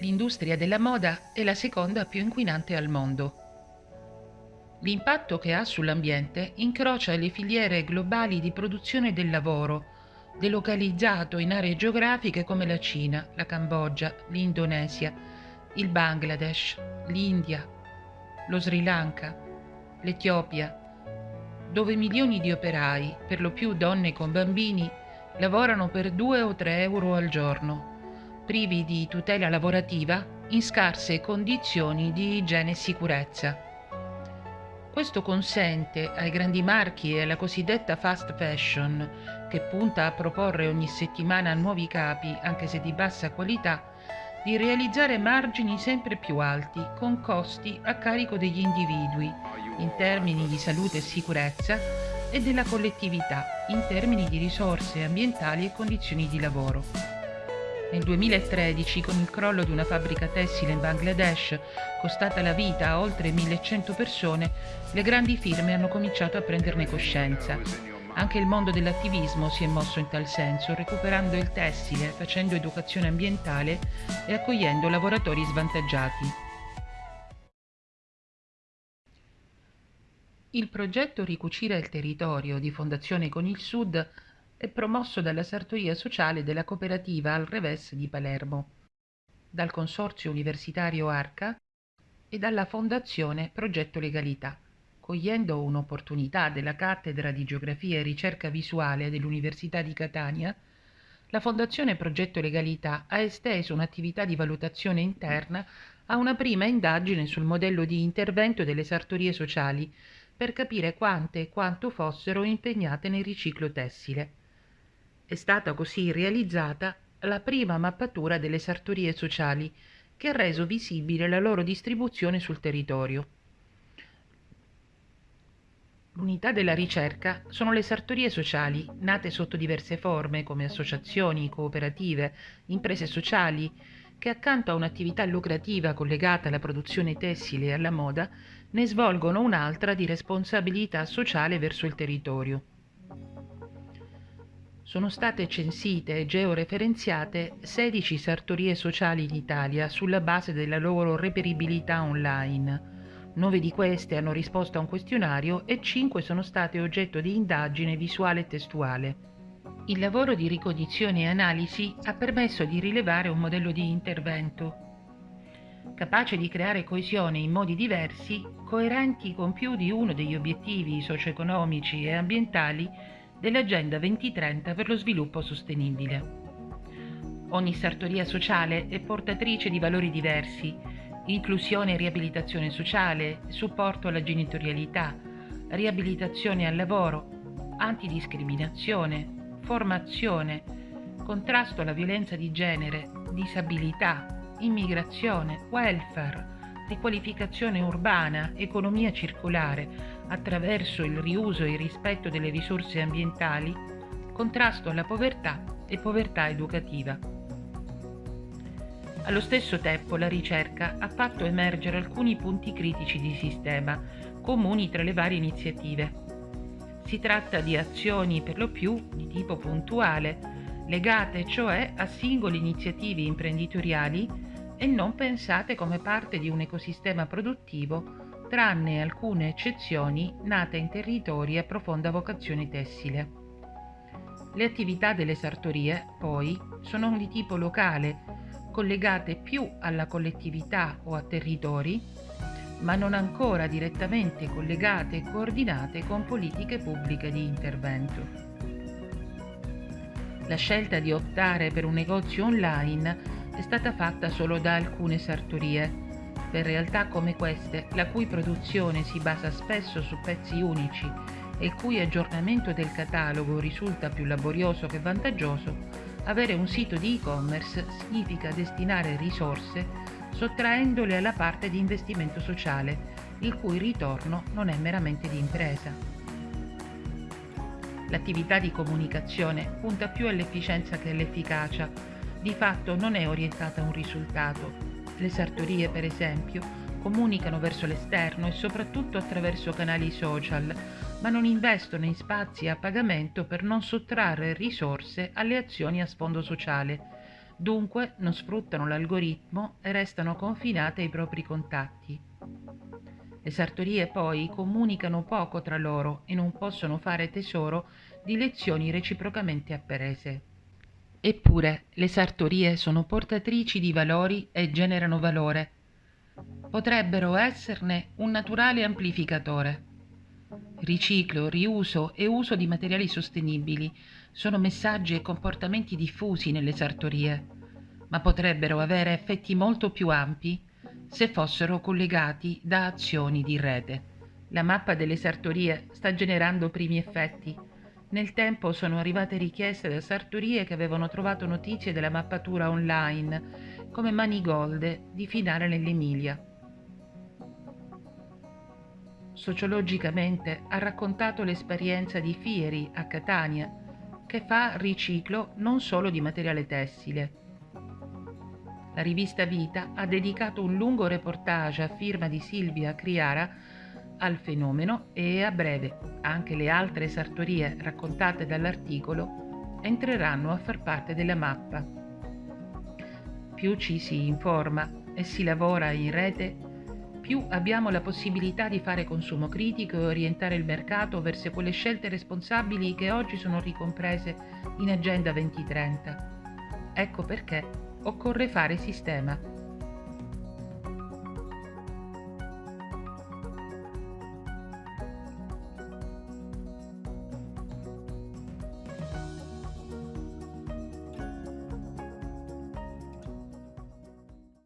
l'industria della moda è la seconda più inquinante al mondo. L'impatto che ha sull'ambiente incrocia le filiere globali di produzione del lavoro, delocalizzato in aree geografiche come la Cina, la Cambogia, l'Indonesia, il Bangladesh, l'India, lo Sri Lanka, l'Etiopia, dove milioni di operai, per lo più donne con bambini, lavorano per 2 o 3 euro al giorno, privi di tutela lavorativa in scarse condizioni di igiene e sicurezza. Questo consente ai grandi marchi e alla cosiddetta fast fashion, che punta a proporre ogni settimana nuovi capi, anche se di bassa qualità, di realizzare margini sempre più alti con costi a carico degli individui in termini di salute e sicurezza e della collettività in termini di risorse ambientali e condizioni di lavoro. Nel 2013, con il crollo di una fabbrica tessile in Bangladesh, costata la vita a oltre 1100 persone, le grandi firme hanno cominciato a prenderne coscienza anche il mondo dell'attivismo si è mosso in tal senso, recuperando il tessile, facendo educazione ambientale e accogliendo lavoratori svantaggiati. Il progetto Ricucire il territorio di Fondazione Con il Sud è promosso dalla Sartoria Sociale della Cooperativa Al Revés di Palermo, dal Consorzio Universitario Arca e dalla Fondazione Progetto Legalità cogliendo un'opportunità della cattedra di geografia e ricerca visuale dell'Università di Catania, la Fondazione Progetto Legalità ha esteso un'attività di valutazione interna a una prima indagine sul modello di intervento delle sartorie sociali per capire quante e quanto fossero impegnate nel riciclo tessile. È stata così realizzata la prima mappatura delle sartorie sociali che ha reso visibile la loro distribuzione sul territorio. L'unità della ricerca sono le sartorie sociali, nate sotto diverse forme come associazioni, cooperative, imprese sociali, che accanto a un'attività lucrativa collegata alla produzione tessile e alla moda, ne svolgono un'altra di responsabilità sociale verso il territorio. Sono state censite e georeferenziate 16 sartorie sociali in Italia sulla base della loro reperibilità online Nove di queste hanno risposto a un questionario e cinque sono state oggetto di indagine visuale e testuale. Il lavoro di ricognizione e analisi ha permesso di rilevare un modello di intervento capace di creare coesione in modi diversi, coerenti con più di uno degli obiettivi socio-economici e ambientali dell'Agenda 2030 per lo sviluppo sostenibile. Ogni sartoria sociale è portatrice di valori diversi inclusione e riabilitazione sociale, supporto alla genitorialità, riabilitazione al lavoro, antidiscriminazione, formazione, contrasto alla violenza di genere, disabilità, immigrazione, welfare, riqualificazione urbana, economia circolare attraverso il riuso e il rispetto delle risorse ambientali, contrasto alla povertà e povertà educativa. Allo stesso tempo la ricerca ha fatto emergere alcuni punti critici di sistema, comuni tra le varie iniziative. Si tratta di azioni per lo più di tipo puntuale, legate cioè a singole iniziative imprenditoriali e non pensate come parte di un ecosistema produttivo, tranne alcune eccezioni nate in territori a profonda vocazione tessile. Le attività delle sartorie, poi, sono di tipo locale, collegate più alla collettività o a territori, ma non ancora direttamente collegate e coordinate con politiche pubbliche di intervento. La scelta di optare per un negozio online è stata fatta solo da alcune sartorie, per realtà come queste, la cui produzione si basa spesso su pezzi unici e il cui aggiornamento del catalogo risulta più laborioso che vantaggioso, avere un sito di e-commerce significa destinare risorse sottraendole alla parte di investimento sociale, il cui ritorno non è meramente di impresa. L'attività di comunicazione punta più all'efficienza che all'efficacia, di fatto non è orientata a un risultato. Le sartorie, per esempio, comunicano verso l'esterno e soprattutto attraverso canali social, ma non investono in spazi a pagamento per non sottrarre risorse alle azioni a sfondo sociale, Dunque non sfruttano l'algoritmo e restano confinate ai propri contatti. Le sartorie poi comunicano poco tra loro e non possono fare tesoro di lezioni reciprocamente apprese. Eppure le sartorie sono portatrici di valori e generano valore. Potrebbero esserne un naturale amplificatore. Riciclo, riuso e uso di materiali sostenibili sono messaggi e comportamenti diffusi nelle sartorie, ma potrebbero avere effetti molto più ampi se fossero collegati da azioni di rete. La mappa delle sartorie sta generando primi effetti. Nel tempo sono arrivate richieste da sartorie che avevano trovato notizie della mappatura online, come Manigolde di Finale nell'Emilia. Sociologicamente ha raccontato l'esperienza di Fieri a Catania, che fa riciclo non solo di materiale tessile, la rivista Vita ha dedicato un lungo reportage a firma di Silvia Criara al fenomeno e a breve anche le altre sartorie raccontate dall'articolo entreranno a far parte della mappa. Più ci si informa e si lavora in rete, più abbiamo la possibilità di fare consumo critico e orientare il mercato verso quelle scelte responsabili che oggi sono ricomprese in Agenda 2030. Ecco perché occorre fare sistema